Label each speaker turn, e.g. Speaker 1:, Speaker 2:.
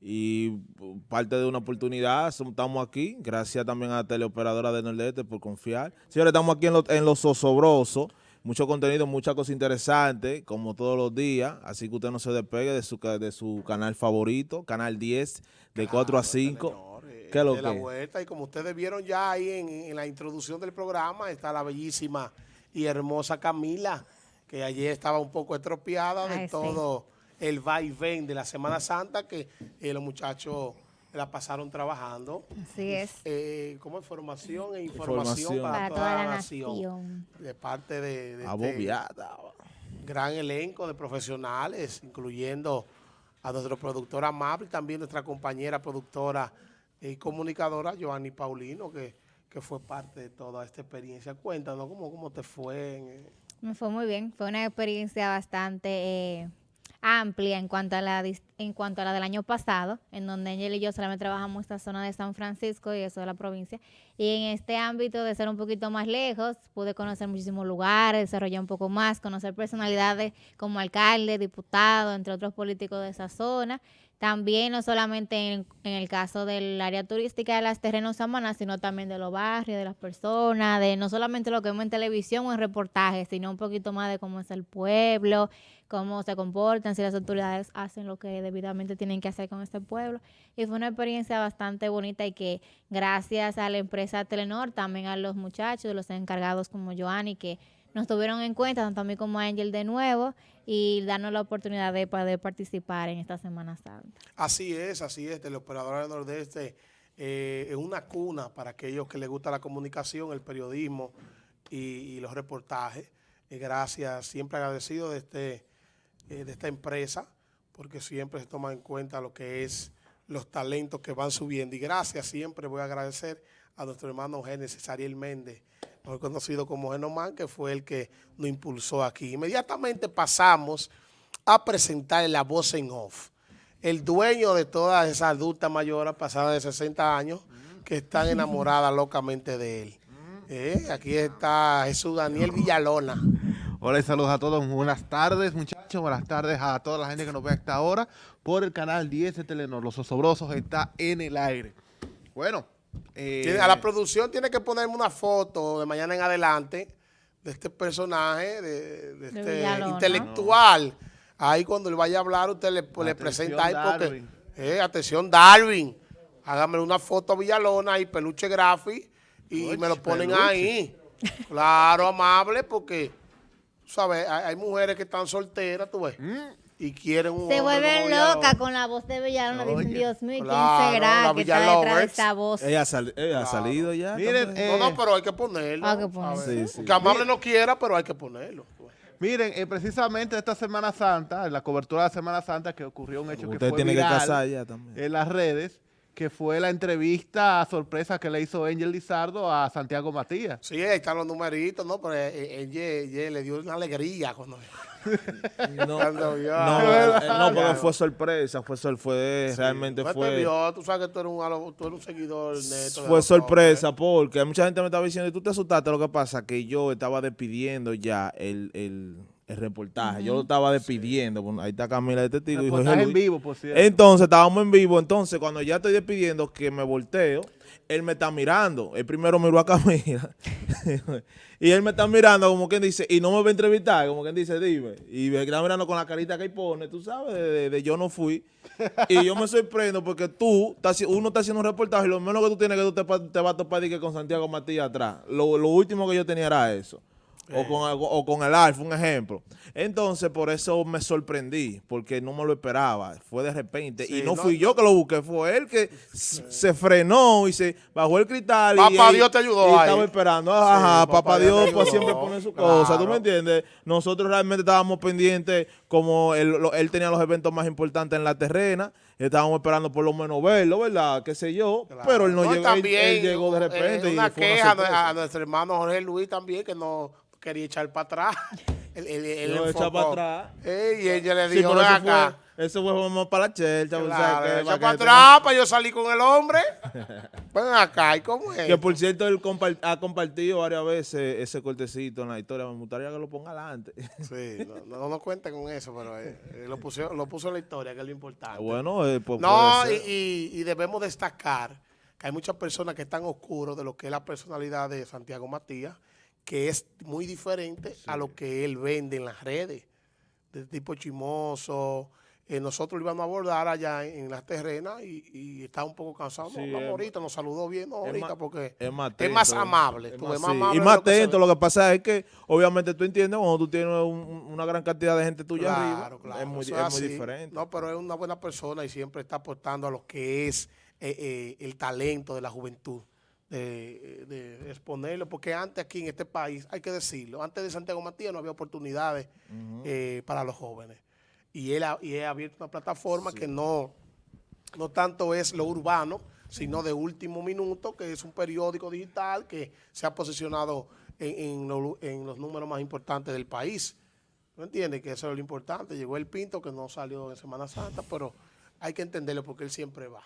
Speaker 1: y parte de una oportunidad, estamos aquí, gracias también a la teleoperadora de Nordeste por confiar. Señores, estamos aquí en, lo, en Los Osobrosos, mucho contenido, muchas cosas interesantes, como todos los días, así que usted no se despegue de su, de su canal favorito, Canal 10, de 4 a 5.
Speaker 2: ¿Qué es lo de la vuelta, y como ustedes vieron ya ahí en, en la introducción del programa, está la bellísima y hermosa Camila, que ayer estaba un poco estropeada de todo el vaivén de la Semana Santa que eh, los muchachos la pasaron trabajando.
Speaker 3: Así es.
Speaker 2: Eh, como información e información, para, toda, la, nación. De parte de, de este gran elenco de profesionales, incluyendo a nuestro productor amable y también nuestra compañera productora y comunicadora, Joanny Paulino, que, que fue parte de toda esta experiencia. Cuéntanos, ¿cómo, cómo te fue?
Speaker 3: Me fue muy bien, fue una experiencia bastante... Eh, amplia en cuanto a la en cuanto a la del año pasado, en donde Angel y yo solamente trabajamos esta zona de San Francisco y eso de la provincia. Y en este ámbito de ser un poquito más lejos, pude conocer muchísimos lugares, desarrollar un poco más, conocer personalidades como alcalde, diputado, entre otros políticos de esa zona. También no solamente en, el caso del área turística de las terrenos Samaná, sino también de los barrios, de las personas, de no solamente lo que vemos en televisión o en reportajes, sino un poquito más de cómo es el pueblo, cómo se comportan, si las autoridades hacen lo que debidamente tienen que hacer con este pueblo. Y fue una experiencia bastante bonita y que gracias a la empresa Telenor, también a los muchachos, los encargados como Joanny, que nos tuvieron en cuenta, tanto a mí como a Angel de nuevo, y darnos la oportunidad de poder participar en esta Semana Santa.
Speaker 2: Así es, así es, el operador del Nordeste eh, es una cuna para aquellos que les gusta la comunicación, el periodismo y, los reportajes. Eh, gracias, siempre agradecido de, este, eh, de esta empresa, porque siempre se toma en cuenta lo que es los talentos que van subiendo. Y gracias, siempre voy a agradecer a nuestro hermano Génesis Ariel Méndez, mejor conocido como Genomán, que fue el que nos impulsó aquí. Inmediatamente pasamos a presentar la voz en off. El dueño de todas esas adultas mayores pasadas de 60 años que están enamoradas locamente de él. Eh, aquí está Jesús Daniel Villalona.
Speaker 4: Hola y saludos a todos. Buenas tardes, muchachos. Buenas tardes a toda la gente que nos ve hasta ahora por el canal 10 de Telenor. Los Osobrosos está en el aire. Bueno,
Speaker 2: eh, a la producción tiene que ponerme una foto de mañana en adelante de este personaje, de, este intelectual. Ahí cuando él vaya a hablar, usted le, presenta ahí porque... Eh, atención, Darwin. Hágame una foto a Villalona y peluche grafi y me lo ponen ahí. Claro, amable, porque, ¿sabes? Hay, mujeres que están solteras, tú ves. Mm y quieren un
Speaker 3: Se vuelven loca con la voz de Villalona. Dicen, Dios mío, ¿quién será que está detrás de esta voz?
Speaker 1: Ella, ha salido ya.
Speaker 2: Miren, no, no, pero hay que ponerlo. Hay que ponerlo. Que Amable no quiera, pero hay que ponerlo.
Speaker 4: Miren, eh, precisamente esta Semana Santa, en la cobertura de la Semana Santa, que ocurrió un hecho que fue
Speaker 1: tiene
Speaker 4: viral
Speaker 1: que casar ya también.
Speaker 4: en las redes, que fue la entrevista sorpresa que le hizo Angel Lizardo a Santiago Matías.
Speaker 2: Sí, ahí están los numeritos, ¿no? Pero Angel, eh, Angel le dio una alegría cuando...
Speaker 1: No, no, no, porque fue sorpresa, fue, fue realmente fue...
Speaker 2: tú sabes que tú eres un, tú eres un seguidor neto.
Speaker 1: Fue sorpresa porque mucha gente me estaba diciendo, tú te asustaste, lo que pasa que yo estaba despidiendo ya el, el, el reportaje, yo lo estaba despidiendo, ahí está Camila de testigo.
Speaker 4: en vivo, por cierto.
Speaker 1: Entonces, estábamos en vivo, entonces cuando ya estoy despidiendo, que me volteo, él me está mirando. Él primero miró a Camila. y él me está mirando como quien dice, y no me va a entrevistar, como quien dice, dime. Y me está mirando con la carita que ahí pone, tú sabes, de, yo no fui. y yo me sorprendo porque tú, uno está haciendo un reportaje y lo menos que tú tienes que tú te, te vas a topar con Santiago Matías atrás. Lo, lo último que yo tenía era eso. O, con, o con el Alfa, un ejemplo. Entonces, por eso me sorprendí, porque no me lo esperaba. Fue de repente. y no, fui yo que lo busqué, fue él que se frenó y se bajó el cristal.
Speaker 2: Papá Dios te ayudó
Speaker 1: y estaba esperando. Ajá, papá, Dios, pues siempre pone su cosa, ¿tú me entiendes? Nosotros realmente estábamos pendientes, como él, él tenía los eventos más importantes en la terrena, estábamos esperando por lo menos verlo, ¿verdad? Qué sé yo, pero él no, llegó, él, llegó de repente.
Speaker 2: una queja a nuestro hermano Jorge Luis también, que no quería echar para atrás.
Speaker 1: Él, él, él para atrás.
Speaker 2: y ella le dijo, sí, acá.
Speaker 1: Eso fue, eso fue para la chelcha.
Speaker 2: Claro, o sea, para atrás para yo salir con el hombre. Ven acá, ¿y cómo es?
Speaker 1: Que por cierto, él ha compartido varias veces ese cortecito en la historia. Me gustaría que lo ponga adelante.
Speaker 2: Sí, no, no nos cuenten con eso, pero eh, eh, lo, puso, lo puso en la historia, que es lo importante.
Speaker 1: bueno, eh, pues
Speaker 2: No,
Speaker 1: puede
Speaker 2: y,
Speaker 1: ser.
Speaker 2: y- y debemos destacar que hay muchas personas que están oscuros de lo que es la personalidad de Santiago Matías, que es muy diferente a lo que él vende en las redes, de tipo chimoso. Eh, nosotros lo íbamos a abordar allá en, en las terrenas y, y estaba un poco cansado.
Speaker 1: Sí,
Speaker 2: no, ahorita, nos saludó bien, no, ahorita, porque
Speaker 1: es más,
Speaker 2: es más
Speaker 1: atento,
Speaker 2: amable.
Speaker 1: es
Speaker 2: tú
Speaker 1: más-
Speaker 2: ves, más
Speaker 1: sí,
Speaker 2: amable
Speaker 1: y más atento. Lo que pasa es que, obviamente, tú entiendes cuando tú tienes un- un- una gran cantidad de gente tuya
Speaker 2: Claro,
Speaker 1: arriba.
Speaker 2: claro,
Speaker 1: es muy, diferente.
Speaker 2: No, pero es una buena persona y siempre está aportando a lo que es eh, eh, el talento de la juventud, de, de exponerlo, porque antes aquí en este país, hay que decirlo, antes de Santiago Matías no había oportunidades eh, para los jóvenes. Y él ha, y ha abierto una plataforma que no, no tanto es lo urbano, sino de último minuto, que es un periódico digital que se ha posicionado en, en lo- en los números más importantes del país. ¿No entiendes? Que eso es lo importante. Llegó el Pinto, que no salió en Semana Santa, pero hay que entenderlo porque él siempre va.